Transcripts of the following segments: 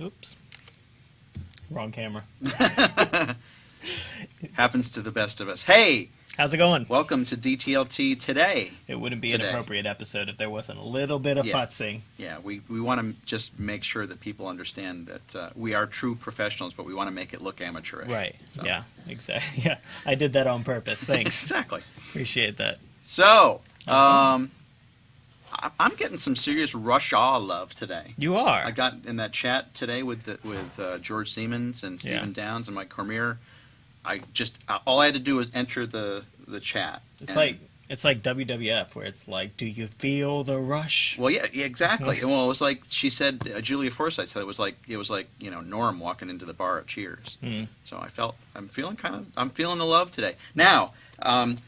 Oops. Wrong camera. Happens to the best of us. Hey, How's it going? welcome to DTLT today. It wouldn't be Today. an appropriate episode if there wasn't a little bit of Yeah. futzing. Yeah, we, we want to just make sure that people understand that uh, we are true professionals, but we want to make it look amateurish. Right. So- Yeah, exactly. Yeah, I did that on purpose. Thanks. exactly. Appreciate that. So, um, I'm getting some serious Rush Awe love today. You are. I got in that chat today with the, with uh, George Siemens and Stephen Downes and Mike Cormier. I just uh, all I had to do was enter the the chat. it's like it's like WWF where it's like, do you feel the rush? Well, yeah, yeah, exactly. well, it was like she said. Uh, Giulia Forsythe said it was like it was like you know Norm walking into the bar at Cheers. Hmm. So I felt I'm feeling kind of I'm feeling the love today. Now um,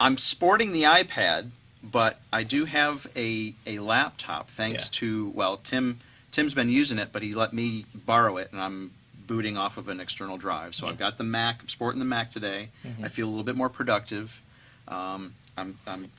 I'm sporting the iPad, but I do have a a laptop thanks Yeah. to well Tim Tim's been using it, but he let me borrow it, and I'm booting off of an external drive. So Yeah. I've got the Mac. I'm sporting the Mac today. Mhm. I feel a little bit more productive. Um, I'm, I'm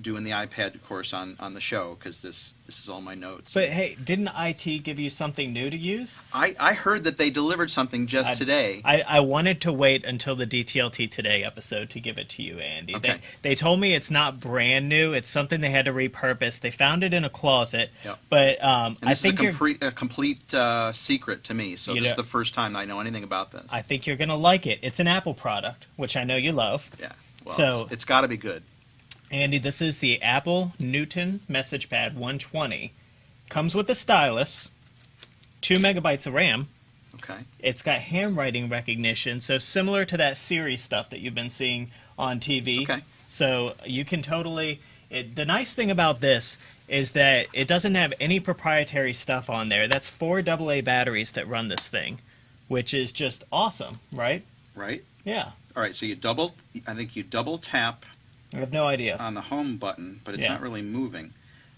doing the iPad course on, on the show because this this is all my notes. But hey, didn't IT give you something new to use? I, I heard that they delivered something just I- today. I, I wanted to wait until the DTLT Today episode to give it to you, Andy. Okay. They, they told me it's not brand new. It's something they had to repurpose. They found it in a closet. Yep. But um, and I think is a complete, a complete uh, secret to me. So this is the first time I know anything about this. I think you're gonna like it. It's an Apple product, which I know you love. yeah. Well, So- it's, it's got to be good. Andy, this is the Apple Newton MessagePad 120. Comes with a stylus, two megabytes of RAM. Okay. It's got handwriting recognition, so similar to that Siri stuff that you've been seeing on TV. Okay. So you can totally. It, the nice thing about this is that it doesn't have any proprietary stuff on there. That's four AA batteries that run this thing, which is just awesome, right? Right. Yeah. All right. So you double. I think you double tap I have no idea. on the home button, but it's Yeah. not really moving.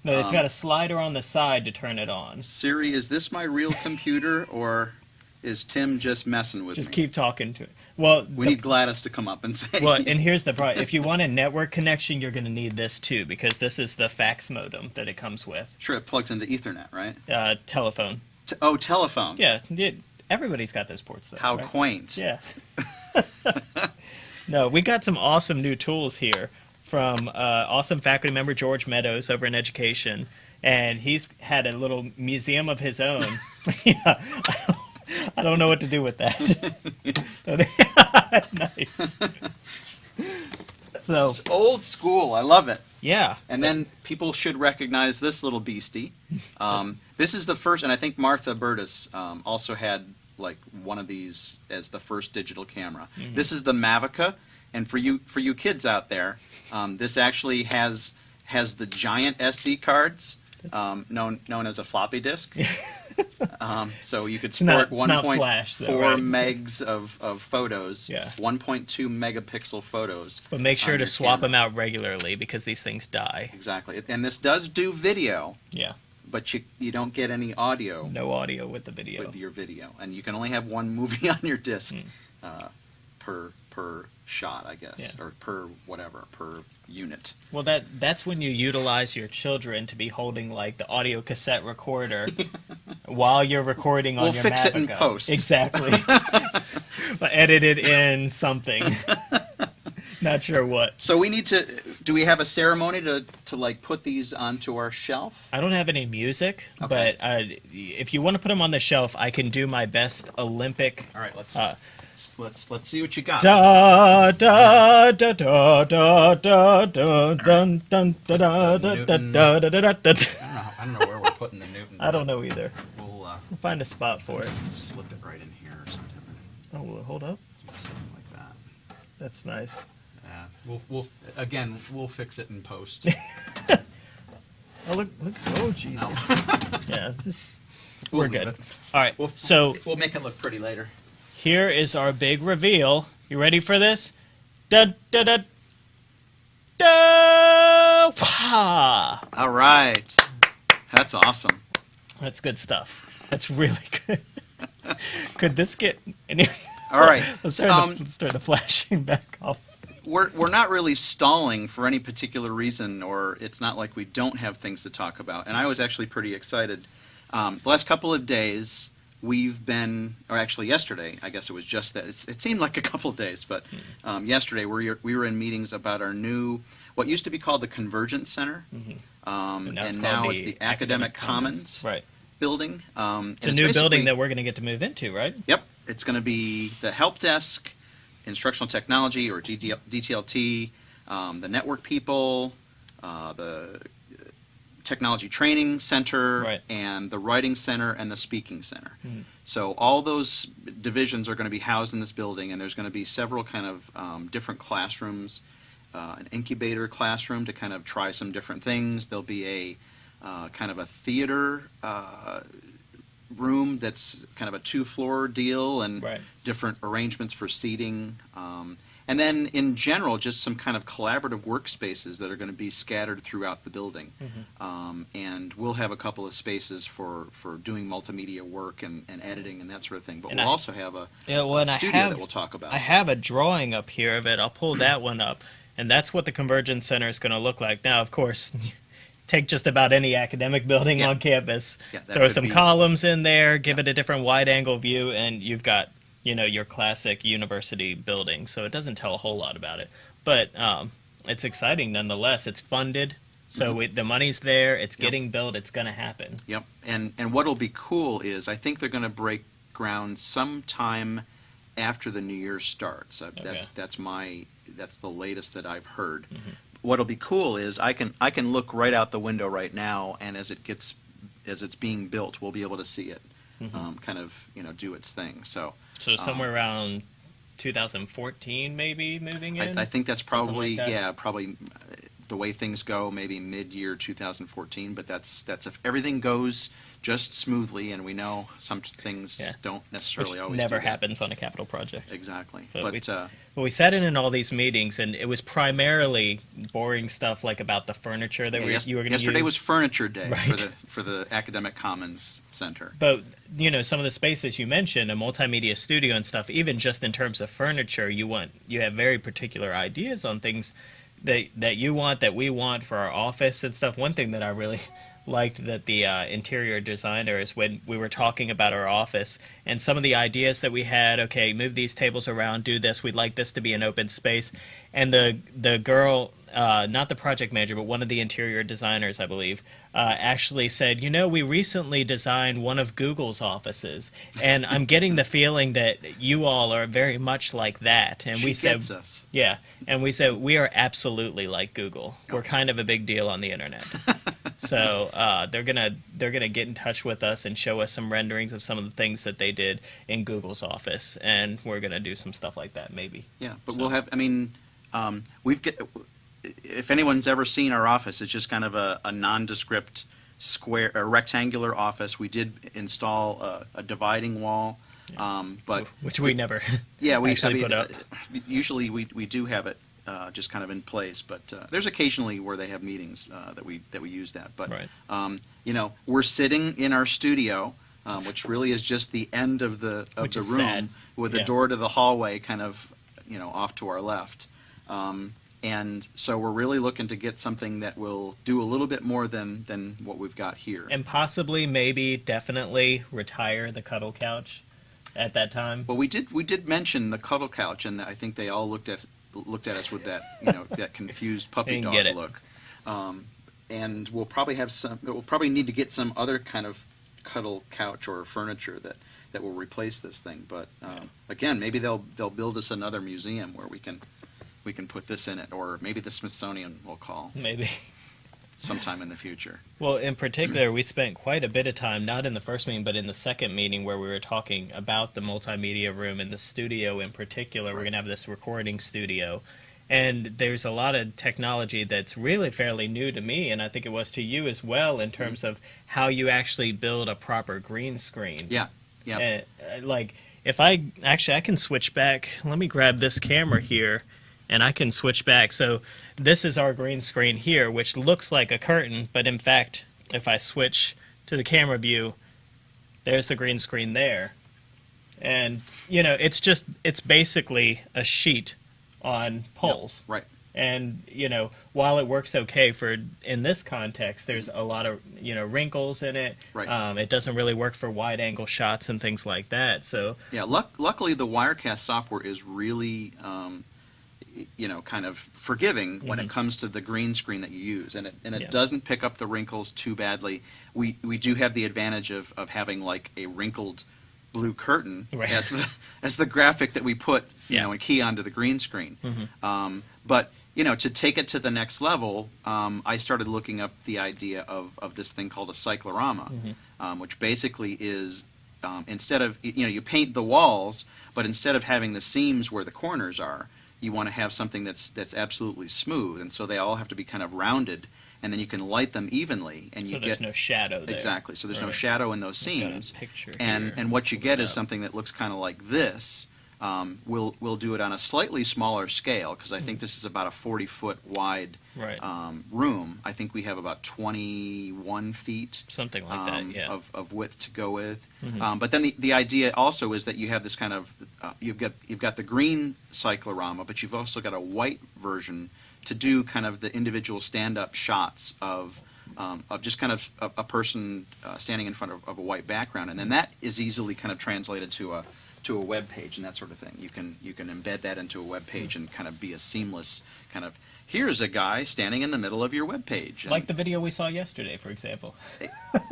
No, it's um, got a slider on the side to turn it on. Siri, is this my real computer or is Tim just messing with Just me? Just keep talking to it. Well, we the- need Gladys to come up and say. well, and here's the problem. If you want a network connection, you're going to need this too, because this is the fax modem that it comes with. sure, it plugs into Ethernet, right? Uh, telephone. T- oh, telephone. Yeah, it, everybody's got those ports though. How right? quaint. Yeah. no, we got some awesome new tools here from uh, awesome faculty member George Meadows over in education, and he's had a little museum of his own. yeah, I don't know what to do with that. nice. So It's old school. I love it. yeah, And then people should recognize this little beastie. Um, this is the first, and I think Martha Burtis um, also had like one of these as the first digital camera. Mm-hmm. This is the Mavica, and for you for you kids out there, um, this actually has has the giant SD cards. Um, known known as a floppy disk, um, so you could not- sport it's one not point flash, though, four right? megs of, of photos, Yeah. one point two megapixel photos. but make sure to swap camera. them out regularly because these things die. Exactly, and this does do video, Yeah, but you you don't get any audio no audio with the video. with your video, and you can only have one movie on your disc Mm. uh, per per shot, I guess, Yeah. or per whatever per unit. Well, that that's when you utilize your children to be holding like the audio cassette recorder while you're recording on We'll your fix it in post. Exactly. but edit it in something. Not sure what. So we need to. Do we have a ceremony to to like put these onto our shelf? I don't have any music, Okay. but uh, if you want to put them on the shelf, I can do my best Olympic. All right, let's Uh, let's let's see what you got. Da da da da da da da dun dun da da da da da da da da. I don't know. I don't know where we're putting the Newton. I don't know either. We'll uh, We'll find a spot for it. slip it right in here or something. Oh, well, hold up. Something like that. That's nice. Yeah, we'll we'll again we'll fix it in post. Oh look! look oh Jesus! yeah, just, We'll we're good. it. All right. We'll, so we'll make it look pretty later. Here is our big reveal. You ready for this? Da da da da! Wah! All right. That's awesome. That's good stuff. That's really good. Could this get any? All right. Let's turn, Um, the, let's turn the flashing back off. we're we're not really stalling for any particular reason, or it's not like we don't have things to talk about. And I was actually pretty excited. Um, the last couple of days, we've been, or actually yesterday, I guess it was just that. It's, it seemed like a couple of days, but um, yesterday we were, we were in meetings about our new, what used to be called the Convergence Center, um, And now it's and now the it's the Academic, Commons, Right. building. Um, It's a new building that we're going to get to move into, right? Yep, it's going to be the help desk, instructional technology or DTL, DTLT, um, the network people, uh, the technology training center, Right. and the writing center and the speaking center. Mhm. So all those divisions are going to be housed in this building, and there's going to be several kind of um, different classrooms, uh, an incubator classroom to kind of try some different things. There'll be a uh, kind of a theater uh, room that's kind of a two-floor deal, and Right. different arrangements for seating. Um, and then, in general, just some kind of collaborative workspaces that are going to be scattered throughout the building. Mm-hmm. Um, and we'll have a couple of spaces for, for doing multimedia work and, and editing and that sort of thing. But And we'll I- also have a Yeah, well, I studio have, that we'll talk about. I have a drawing up here of it. I'll pull that one up, and that's what the Convergence Center is going to look like. Now, of course, take just about any academic building Yeah. on campus, Yeah, throw some columns in there, give it a different wide-angle view, and you've got you know your classic university building. So it doesn't tell a whole lot about it, but um, it's exciting nonetheless. It's funded, so Mhm. it, the money's there. It's Yep. getting built. It's going to happen. Yep. And and what'll be cool is I think they're going to break ground sometime after the new year starts. Uh, That's Okay. that's my that's the latest that I've heard. Mhm. What'll be cool is I can I can look right out the window right now, and as it gets as it's being built, we'll be able to see it Mhm. um, kind of you know do its thing. So So somewhere around 2014, maybe moving I, in. I think that's probably like that? yeah probably the way things go maybe mid year 2014. But that's that's if everything goes just smoothly, and we know some things Yeah. don't which necessarily always never happens on a capital project. Exactly. So but we- uh, Well, we sat in in all these meetings, and it was primarily boring stuff like about the furniture that yeah, we, yes- you were going to use. yesterday was Furniture Day for the for the Academic Commons Center. But you know, some of the spaces you mentioned, a multimedia studio and stuff, even just in terms of furniture, you want you have very particular ideas on things that that you want, that we want for our office and stuff. One thing that I really liked that the uh, interior designers when we were talking about our office and some of the ideas that we had okay move these tables around do this we'd like this to be an open space and the the girl uh, not the project manager but one of the interior designers i believe uh, actually said you know we recently designed one of google's offices and i'm getting the feeling that you all are very much like that and she we said us. yeah, and we said we are absolutely like Google. We're kind of a big deal on the internet. so uh, they're gonna they're gonna get in touch with us and show us some renderings of some of the things that they did in Google's office, and we're gonna do some stuff like that maybe. Yeah, but So- we'll have. I mean, um, we've get. If anyone's ever seen our office, it's just kind of a, a nondescript square, a rectangular office. We did install a, a dividing wall, um, but which we never. yeah, we actually I mean, put up. uh, Usually, we we do have it uh, just kind of in place, but uh, there's occasionally where they have meetings uh, that we that we use that. But Right. um, you know, we're sitting in our studio, um, which really is just the end of the of Which the room sad. with Yeah. a door to the hallway, kind of you know off to our left. Um, and so we're really looking to get something that will do a little bit more than than what we've got here. and possibly, maybe, definitely retire the cuddle couch at that time. Well, we did we did mention the cuddle couch, and I think they all looked at looked at us with that you know that confused puppy dog look. Um, and we'll probably have some. We'll probably need to get some other kind of cuddle couch or furniture that that will replace this thing. But um, again, maybe they'll they'll build us another museum where we can we can put this in it, or maybe the Smithsonian will call Maybe. sometime in the future. Well, in particular, we spent quite a bit of time, not in the first meeting, but in the second meeting where we were talking about the multimedia room and the studio in particular. We're going to have this recording studio. And there's a lot of technology that's really fairly new to me, and I think it was to you as well in terms of how you actually build a proper green screen. Yeah, yeah. Uh, like if I actually I can switch back. Let me grab this camera here, and I can switch back. So this is our green screen here, which looks like a curtain, but in fact, if I switch to the camera view, there's the green screen there. And you know, it's just it's basically a sheet on poles. Right. And you know, while it works okay for in this context, there's a lot of you know wrinkles in it. Right. Um, it doesn't really work for wide angle shots and things like that. So Yeah, luck, luckily the Wirecast software is really, um, you know, kind of forgiving when it Mhm. comes to the green screen that you use, and it and it Yeah. doesn't pick up the wrinkles too badly. We we do have the advantage of, of having like a wrinkled blue curtain Right. as the as the graphic that we put you Yeah. know and key onto the green screen. Mhm. Um, but you know, to take it to the next level, um, I started looking up the idea of, of this thing called a cyclorama, Mhm. um, which basically is um, instead of you know you paint the walls, but instead of having the seams where the corners are, you want to have something that's that's absolutely smooth, and so they all have to be kind of rounded, and then you can light them evenly, and you so there's get no shadow there. exactly. So there's no shadow in those seams, picture and here. and what you get is something that looks kind of like this. Um, we'll we'll do it on a slightly smaller scale because I think this is about a 40 foot wide Right. um, room. I think we have about 21 feet Something like um, that. Yeah. of, of width to go with. Mhm. Um, but then the, the idea also is that you have this kind of uh, you've got you've got the green cyclorama, but you've also got a white version to do kind of the individual stand up shots of. Um, of just kind of a, a person uh, standing in front of, of a white background, and then that is easily kind of translated to a to a web page and that sort of thing. You can you can embed that into a web page and kind of be a seamless kind of here's a guy standing in the middle of your web page. like the video we saw yesterday, for example.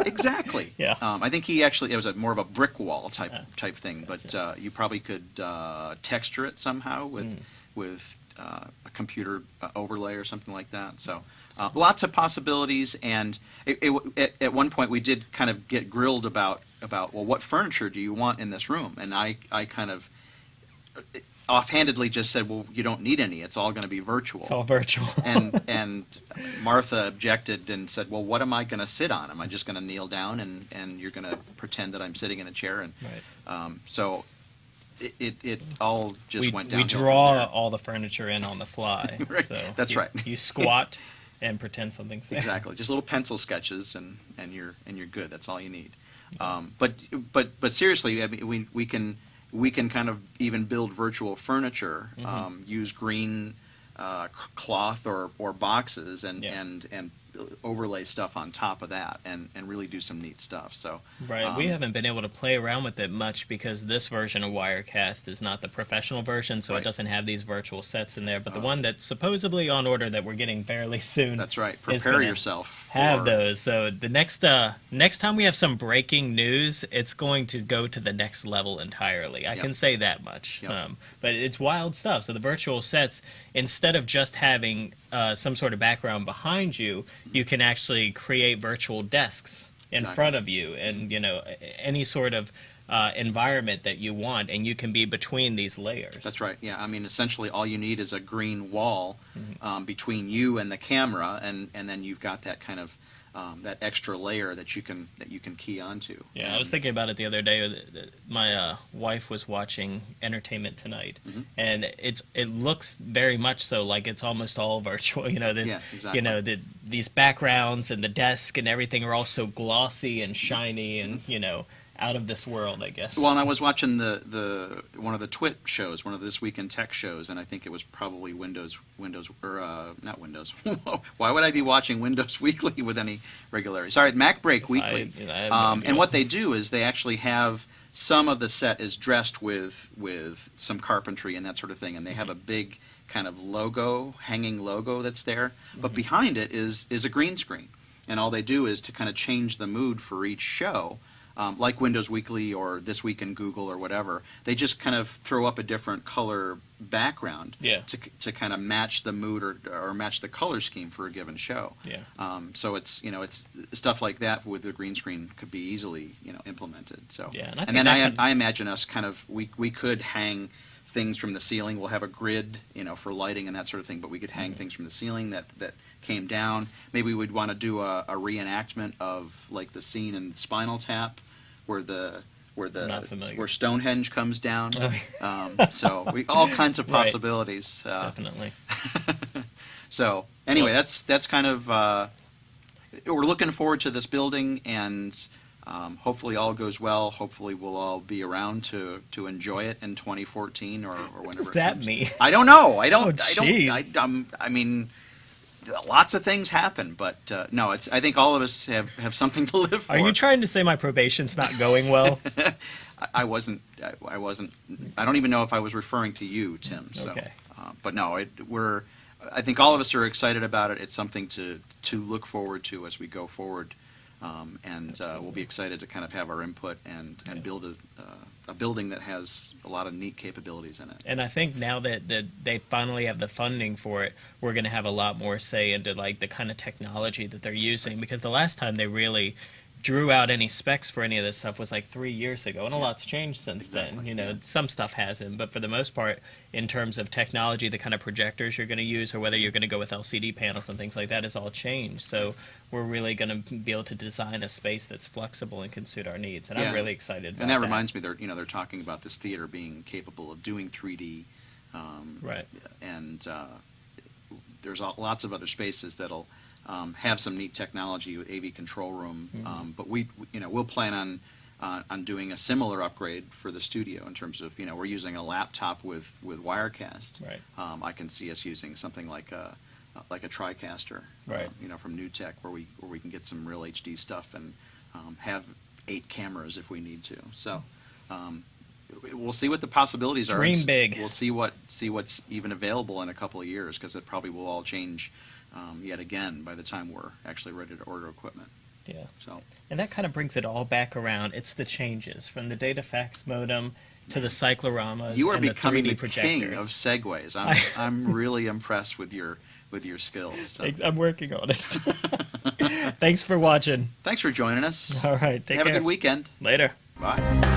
exactly. Yeah. Um, I think he actually it was a more of a brick wall type Ah, type thing, but gotcha. uh, you probably could uh, texture it somehow with Mm. with uh, a computer uh, overlay or something like that. So. Uh, lots of possibilities, and it, it, at, at one point we did kind of get grilled about about well, what furniture do you want in this room? And I I kind of offhandedly just said, well, you don't need any. It's all going to be virtual It's all virtual. and and Martha objected and said, "Well, what am I going to sit on? Am I just going to kneel down and and you're going to pretend that I'm sitting in a chair?" And right. um, so it, it it all just we, went down. we draw all the furniture in on the fly. Right, So that's you- right. You squat and pretend something's there. exactly just little pencil sketches and and you're and you're good. That's all you need. Um, but but but seriously, I mean, we we can we can kind of even build virtual furniture, Mhm. um, use green uh, cloth or, or boxes, and, Yeah. and and overlay stuff on top of that, and, and really do some neat stuff. So Right. we um, haven't been able to play around with it much because this version of Wirecast is not the professional version, so Right. it doesn't have these virtual sets in there. But the Oh. one that's supposedly on order that we're getting fairly soon That's right. Prepare yourself. have for- those. So the next uh next time we have some breaking news, it's going to go to the next level entirely. I Yep. can say that much. Yep. Um, but it's wild stuff. So the virtual sets, instead of just having uh, some sort of background behind you, you can actually create virtual desks in Exactly. front of you, and you know any sort of uh, environment that you want, and you can be between these layers. That's right. Yeah. I mean, essentially, all you need is a green wall Mhm. um, between you and the camera, and, and then you've got that kind of um, that extra layer that you can that you can key onto. Yeah, I was thinking about it the other day. My uh, wife was watching Entertainment Tonight, Mhm. and it's it looks very much so like it's almost all virtual. You know, there's, Yeah, exactly. you know, the, these backgrounds and the desk and everything are all so glossy and shiny and you know out of this world. I guess. Well, and I was watching the, the one of the TWiT shows, one of the this week in tech shows, and I think it was probably Windows Windows or uh, not Windows. Why would I be watching Windows Weekly with any regularity? Sorry, MacBreak Weekly. I- no um, and what they do is they actually have some of the set is dressed with with some carpentry and that sort of thing, and they have a big kind of logo, hanging logo that's there, but Mhm. behind it is is a green screen, and all they do is to kind of change the mood for each show um, like Windows Weekly or This Week in Google or whatever, they just kind of throw up a different color background Yeah. to, to kind of match the mood or, or match the color scheme for a given show. yeah. Um, so it's you know it's stuff like that with the green screen could be easily you know implemented. So Yeah, and I think then I, could- I imagine us kind of we we could hang things from the ceiling. We'll have a grid, you know, for lighting and that sort of thing. But we could Mm-hmm. hang things from the ceiling that that came down. Maybe we'd want to do a, a reenactment of like the scene in Spinal Tap, where the where the where Stonehenge comes down. Oh, Um, so we all kinds of Right. possibilities. Uh, Definitely. so anyway, that's that's kind of uh, we're looking forward to this building, and um, hopefully all goes well. Hopefully we'll all be around to to enjoy it in 2014 or, or whenever. does that mean? I don't know. I don't. Oh, I don't. I, I mean. Lots of things happen, but uh, no, it's. I think all of us have, have something to live for. Are you trying to say my probation's not going well? I, I wasn't. I, I wasn't. I don't even know if I was referring to you, Tim. So, Okay. uh, but no, it, we're. I think all of us are excited about it. It's something to to look forward to as we go forward, um, and uh, we'll be excited to kind of have our input and and Yeah. build a uh, a building that has a lot of neat capabilities in it. And I think now that, that they finally have the funding for it, we're going to have a lot more say into like the kind of technology that they're using. Because the last time they really drew out any specs for any of this stuff was like three years ago, and a lot's changed since Exactly, then. You know, yeah. some stuff hasn't, but for the most part, in terms of technology, the kind of projectors you're going to use, or whether you're going to go with LCD panels and things like that, has all changed. So we're really going to be able to design a space that's flexible and can suit our needs, and Yeah. I'm really excited. About And that reminds me, they're you know they're talking about this theater being capable of doing 3D, um, Right. And uh, there's lots of other spaces that'll um, have some neat technology with AV control room. Mhm. Um, but we, you know, we'll plan on uh, on doing a similar upgrade for the studio in terms of you know we're using a laptop with with Wirecast. Right. Um, I can see us using something like a like a TriCaster, Right. uh, you know, from NewTek, where we where we can get some real HD stuff and um, have eight cameras if we need to. So um, we'll see what the possibilities are. Dream big. We'll see what see what's even available in a couple of years because it probably will all change um, yet again by the time we're actually ready to order equipment. Yeah. So And that kind of brings it all back around. It's the changes from the data fax modem to the cycloramas you are and becoming the the 3D projectors. king of segues. I'm I'm really impressed with your with your skills. So. I'm working on it. Thanks for watching. Thanks for joining us. All right, take Have care. a good weekend. Later. Bye.